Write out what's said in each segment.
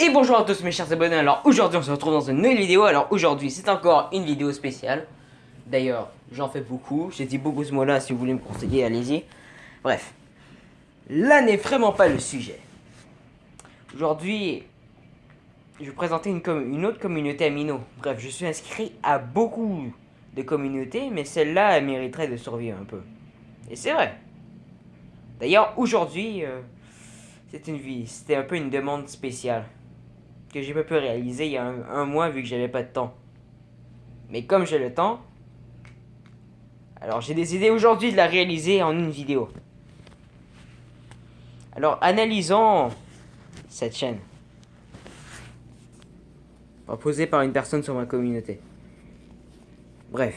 Et bonjour à tous mes chers abonnés, alors aujourd'hui on se retrouve dans une nouvelle vidéo, alors aujourd'hui c'est encore une vidéo spéciale. D'ailleurs, j'en fais beaucoup, j'ai dit beaucoup ce mot là, si vous voulez me conseiller, allez-y. Bref, là n'est vraiment pas le sujet. Aujourd'hui, je vais présenter une, autre communauté Amino Bref, je suis inscrit à beaucoup de communautés, mais celle-là elle mériterait de survivre un peu. Et c'est vrai. D'ailleurs, aujourd'hui, euh, c'était un peu une demande spéciale que j'ai pas pu réaliser il y a un, mois vu que j'avais pas de temps. Mais comme j'ai le temps, alors j'ai décidé aujourd'hui de la réaliser en une vidéo. Alors analysons cette chaîne. Proposée par une personne sur ma communauté. Bref,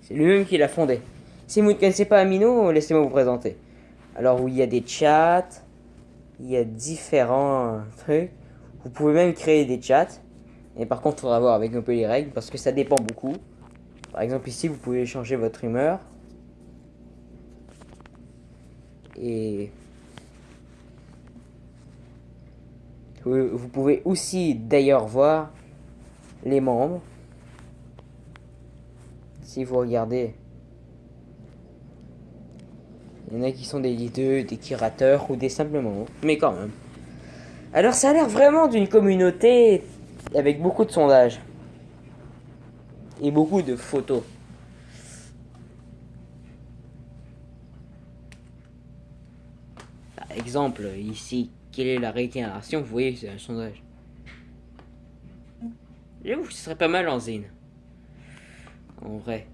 c'est lui-même qui l'a fondée. Si vous ne connaissez pas Amino, laissez-moi vous présenter. Alors, où il y a des chats, il y a différents trucs. Vous pouvez même créer des chats. Et par contre, il faudra voir avec un peu les règles parce que ça dépend beaucoup. Par exemple, ici, vous pouvez changer votre humeur. Et vous pouvez aussi d'ailleurs voir les membres. Si vous regardez, il y en a qui sont des leaders, des curateurs ou des simplement, mais quand même. Alors ça a l'air vraiment d'une communauté avec beaucoup de sondages. Et beaucoup de photos. Par exemple, ici, quelle est la réitération? Vous voyez, c'est un sondage. J'avoue que ce serait pas mal en zine. En vrai.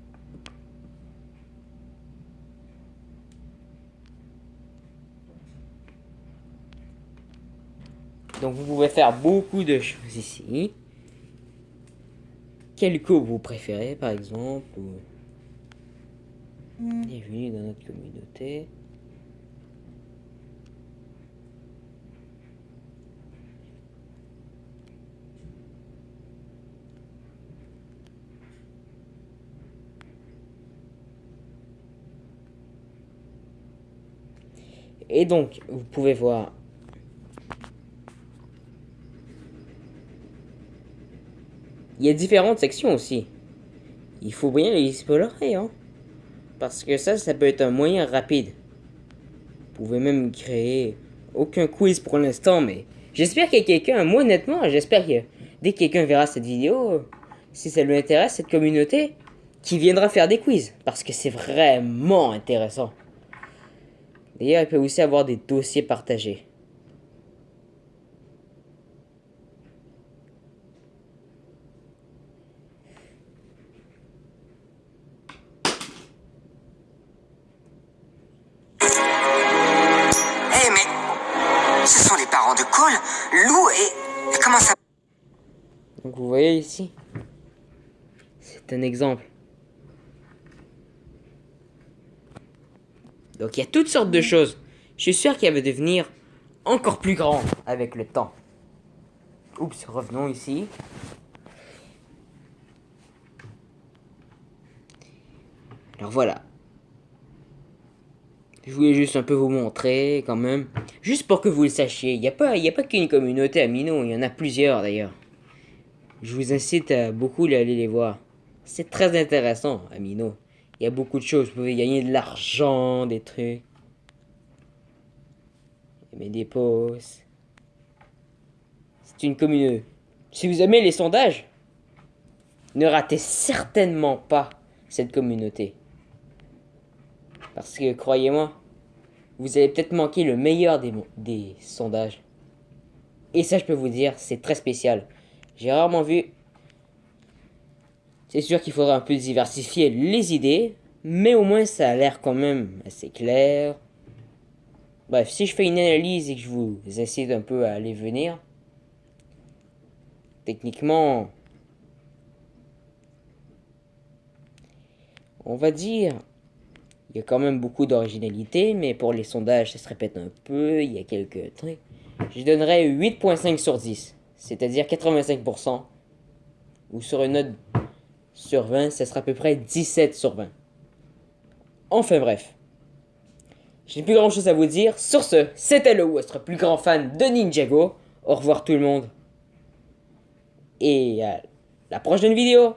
Donc vous pouvez faire beaucoup de choses ici. Quel coup vous préférez par exemple Bienvenue dans notre communauté? Et donc, vous pouvez voir Il y a différentes sections aussi. Il faut bien les explorer, hein. Parce que ça, ça peut être un moyen rapide. Vous pouvez même créer aucun quiz pour l'instant, mais j'espère qu'il y a quelqu'un, moi honnêtement, j'espère que dès que quelqu'un verra cette vidéo, si ça lui intéresse, cette communauté, qui viendra faire des quiz. Parce que c'est vraiment intéressant. D'ailleurs, il peut aussi avoir des dossiers partagés. Lou et... comment ça... Donc vous voyez ici, c'est un exemple. Donc il y a toutes sortes de choses. Je suis sûr qu'il va devenir encore plus grand avec le temps. Oups, revenons ici. Alors voilà, je voulais juste un peu vous montrer quand même. Juste pour que vous le sachiez. Il n'y a pas, pas qu'une communauté Amino, il y en a plusieurs d'ailleurs. Je vous incite à beaucoup aller les voir. C'est très intéressant, Amino. Il y a beaucoup de choses. Vous pouvez gagner de l'argent, des trucs. Mais des posts. C'est une communauté. Si vous aimez les sondages, ne ratez certainement pas cette communauté. Parce que, croyez-moi, vous allez peut-être manquer le meilleur des, des sondages. Et ça, je peux vous dire, c'est très spécial. J'ai rarement vu... C'est sûr qu'il faudra un peu diversifier les idées, mais au moins ça a l'air quand même assez clair. Bref, si je fais une analyse et que je vous incite un peu à aller venir, techniquement, on va dire il y a quand même beaucoup d'originalité, mais pour les sondages, ça se répète un peu, il y a quelques trucs. Je donnerais 8.5 sur 10, c'est-à-dire 85%. Ou sur une note sur 20, ça sera à peu près 17 sur 20. Enfin bref. J'ai plus grand chose à vous dire. Sur ce, c'était le votre plus grand fan de Ninjago. Au revoir tout le monde. et à la prochaine vidéo